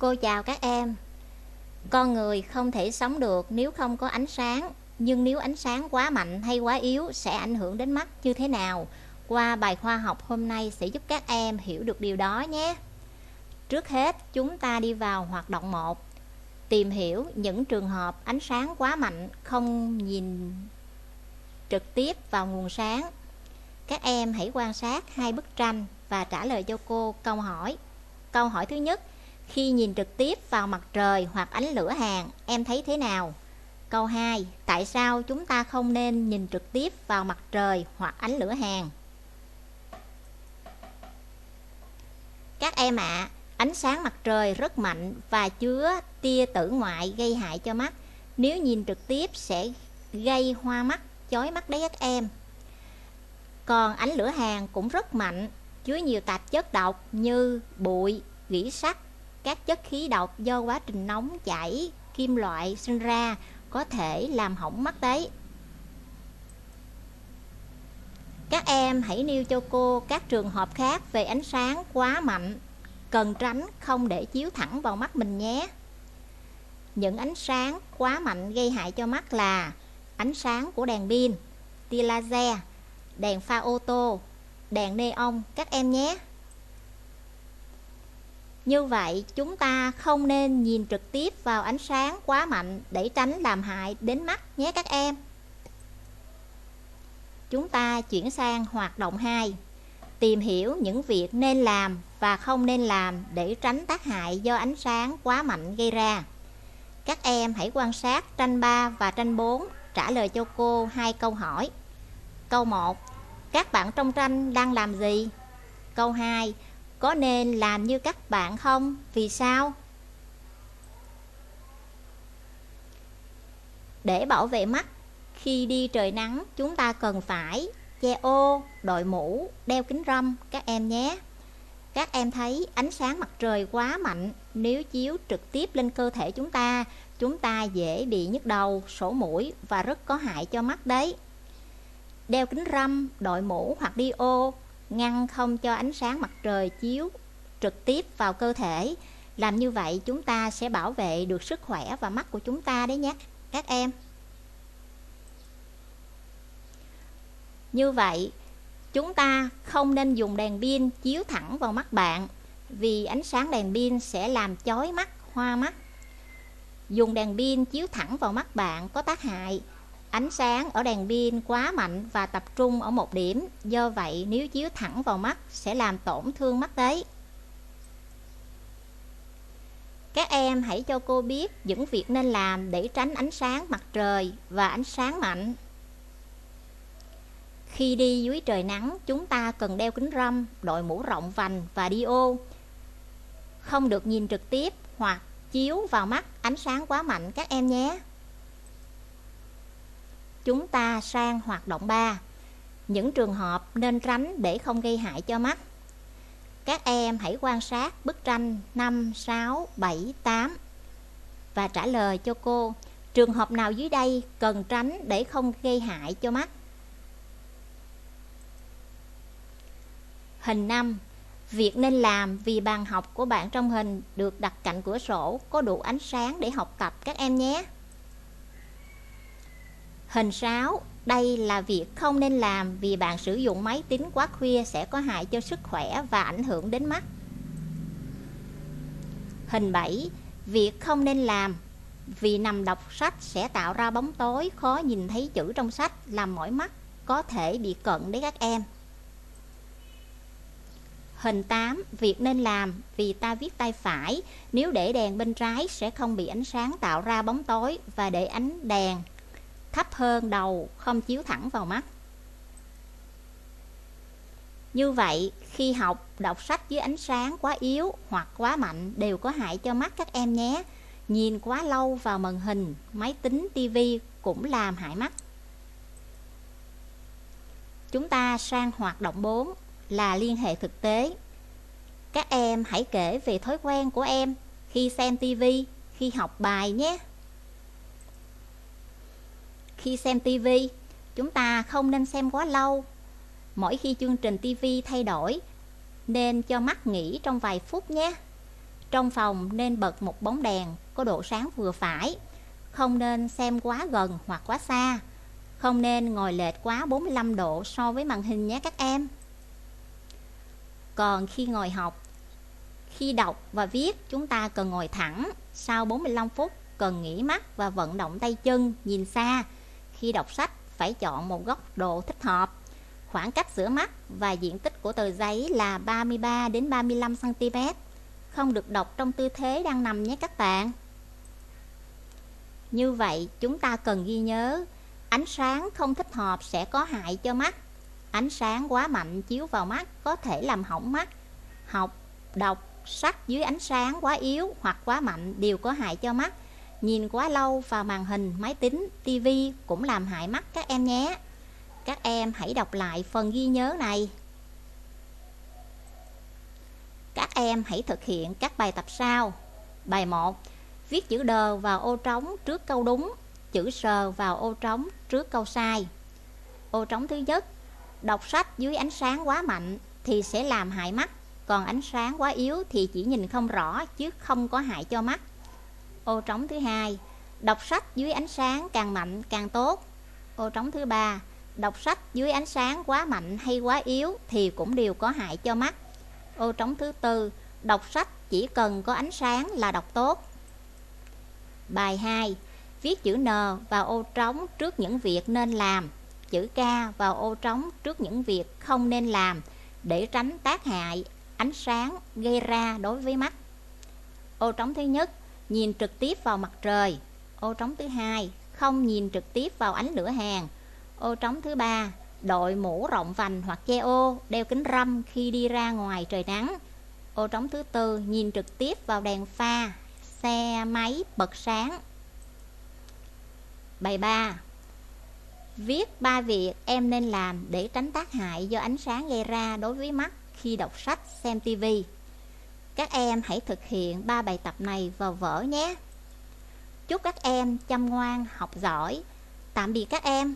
Cô chào các em. Con người không thể sống được nếu không có ánh sáng, nhưng nếu ánh sáng quá mạnh hay quá yếu sẽ ảnh hưởng đến mắt như thế nào? Qua bài khoa học hôm nay sẽ giúp các em hiểu được điều đó nhé. Trước hết, chúng ta đi vào hoạt động 1. Tìm hiểu những trường hợp ánh sáng quá mạnh không nhìn trực tiếp vào nguồn sáng. Các em hãy quan sát hai bức tranh và trả lời cho cô câu hỏi. Câu hỏi thứ nhất, khi nhìn trực tiếp vào mặt trời hoặc ánh lửa hàng, em thấy thế nào? Câu 2, tại sao chúng ta không nên nhìn trực tiếp vào mặt trời hoặc ánh lửa hàng? Các em ạ, à, ánh sáng mặt trời rất mạnh và chứa tia tử ngoại gây hại cho mắt. Nếu nhìn trực tiếp sẽ gây hoa mắt, chói mắt đấy các em. Còn ánh lửa hàng cũng rất mạnh, chứa nhiều tạp chất độc như bụi, gỉ sắt, các chất khí độc do quá trình nóng chảy kim loại sinh ra có thể làm hỏng mắt đấy. Các em hãy nêu cho cô các trường hợp khác về ánh sáng quá mạnh, cần tránh không để chiếu thẳng vào mắt mình nhé. Những ánh sáng quá mạnh gây hại cho mắt là ánh sáng của đèn pin, tia laser, đèn pha ô tô, đèn neon các em nhé. Như vậy, chúng ta không nên nhìn trực tiếp vào ánh sáng quá mạnh để tránh làm hại đến mắt nhé các em. Chúng ta chuyển sang hoạt động 2. Tìm hiểu những việc nên làm và không nên làm để tránh tác hại do ánh sáng quá mạnh gây ra. Các em hãy quan sát tranh 3 và tranh 4 trả lời cho cô hai câu hỏi. Câu 1. Các bạn trong tranh đang làm gì? Câu 2 có nên làm như các bạn không? Vì sao? Để bảo vệ mắt, khi đi trời nắng chúng ta cần phải che ô, đội mũ, đeo kính râm các em nhé. Các em thấy ánh sáng mặt trời quá mạnh nếu chiếu trực tiếp lên cơ thể chúng ta, chúng ta dễ bị nhức đầu, sổ mũi và rất có hại cho mắt đấy. Đeo kính râm, đội mũ hoặc đi ô ngăn không cho ánh sáng mặt trời chiếu trực tiếp vào cơ thể. Làm như vậy chúng ta sẽ bảo vệ được sức khỏe và mắt của chúng ta đấy nhé các em. Như vậy, chúng ta không nên dùng đèn pin chiếu thẳng vào mắt bạn vì ánh sáng đèn pin sẽ làm chói mắt, hoa mắt. Dùng đèn pin chiếu thẳng vào mắt bạn có tác hại Ánh sáng ở đèn pin quá mạnh và tập trung ở một điểm, do vậy nếu chiếu thẳng vào mắt sẽ làm tổn thương mắt đấy. Các em hãy cho cô biết những việc nên làm để tránh ánh sáng mặt trời và ánh sáng mạnh. Khi đi dưới trời nắng, chúng ta cần đeo kính râm, đội mũ rộng vành và đi ô. Không được nhìn trực tiếp hoặc chiếu vào mắt ánh sáng quá mạnh các em nhé. Chúng ta sang hoạt động 3 Những trường hợp nên tránh để không gây hại cho mắt. Các em hãy quan sát bức tranh 5, 6, 7, 8 Và trả lời cho cô Trường hợp nào dưới đây cần tránh để không gây hại cho mắt? Hình 5 Việc nên làm vì bàn học của bạn trong hình được đặt cạnh cửa sổ có đủ ánh sáng để học tập các em nhé. Hình 6. Đây là việc không nên làm vì bạn sử dụng máy tính quá khuya sẽ có hại cho sức khỏe và ảnh hưởng đến mắt. Hình 7. Việc không nên làm vì nằm đọc sách sẽ tạo ra bóng tối, khó nhìn thấy chữ trong sách, làm mỏi mắt, có thể bị cận đấy các em. Hình 8. Việc nên làm vì ta viết tay phải, Nếu để đèn bên trái sẽ không bị ánh sáng tạo ra bóng tối Và để ánh đèn thấp hơn đầu, không chiếu thẳng vào mắt. Như vậy, khi học, đọc sách dưới ánh sáng quá yếu hoặc quá mạnh đều có hại cho mắt các em nhé. Nhìn quá lâu vào màn hình, máy tính tivi cũng làm hại mắt. Chúng ta sang hoạt động 4 là liên hệ thực tế. Các em hãy kể về thói quen của em khi xem tivi khi học bài nhé khi xem TV, chúng ta không nên xem quá lâu. Mỗi khi chương trình TV thay đổi, nên cho mắt nghỉ trong vài phút nhé. Trong phòng nên bật một bóng đèn có độ sáng vừa phải. Không nên xem quá gần hoặc quá xa. Không nên ngồi lệch quá 45 độ so với màn hình nhé các em. Còn khi ngồi học, khi đọc và viết chúng ta cần ngồi thẳng. Sau 45 phút cần nghỉ mắt và vận động tay chân, nhìn xa. Khi đọc sách phải chọn một góc độ thích hợp. Khoảng cách giữa mắt và diện tích của tờ giấy là 33 đến 35 cm. Không được đọc trong tư thế đang nằm nhé các bạn. Như vậy, chúng ta cần ghi nhớ, ánh sáng không thích hợp sẽ có hại cho mắt. Ánh sáng quá mạnh chiếu vào mắt có thể làm hỏng mắt. Học, đọc, sách dưới ánh sáng quá yếu hoặc quá mạnh đều có hại cho mắt. Nhìn quá lâu vào màn hình, máy tính, tivi cũng làm hại mắt các em nhé. Các em hãy đọc lại phần ghi nhớ này. Các em hãy thực hiện các bài tập sau. Bài 1. Viết chữ đờ vào ô trống trước câu đúng, chữ sờ vào ô trống trước câu sai. Ô trống thứ nhất, đọc sách dưới ánh sáng quá mạnh thì sẽ làm hại mắt, còn ánh sáng quá yếu thì chỉ nhìn không rõ chứ không có hại cho mắt. Ô trống thứ hai, đọc sách dưới ánh sáng càng mạnh càng tốt. Ô trống thứ ba, đọc sách dưới ánh sáng quá mạnh hay quá yếu thì cũng đều có hại cho mắt. Ô trống thứ tư, đọc sách chỉ cần có ánh sáng là đọc tốt. Bài 2. Viết chữ N vào ô trống trước những việc nên làm, chữ K vào ô trống trước những việc không nên làm để tránh tác hại ánh sáng gây ra đối với mắt. Ô trống thứ nhất, nhìn trực tiếp vào mặt trời. Ô trống thứ hai, không nhìn trực tiếp vào ánh lửa hàng. Ô trống thứ ba, đội mũ rộng vành hoặc che ô, đeo kính râm khi đi ra ngoài trời nắng. Ô trống thứ tư, nhìn trực tiếp vào đèn pha, xe máy bật sáng. Bài 3 Viết ba việc em nên làm để tránh tác hại do ánh sáng gây ra đối với mắt khi đọc sách, xem tivi. Các em hãy thực hiện ba bài tập này vào vở nhé. Chúc các em chăm ngoan, học giỏi. Tạm biệt các em.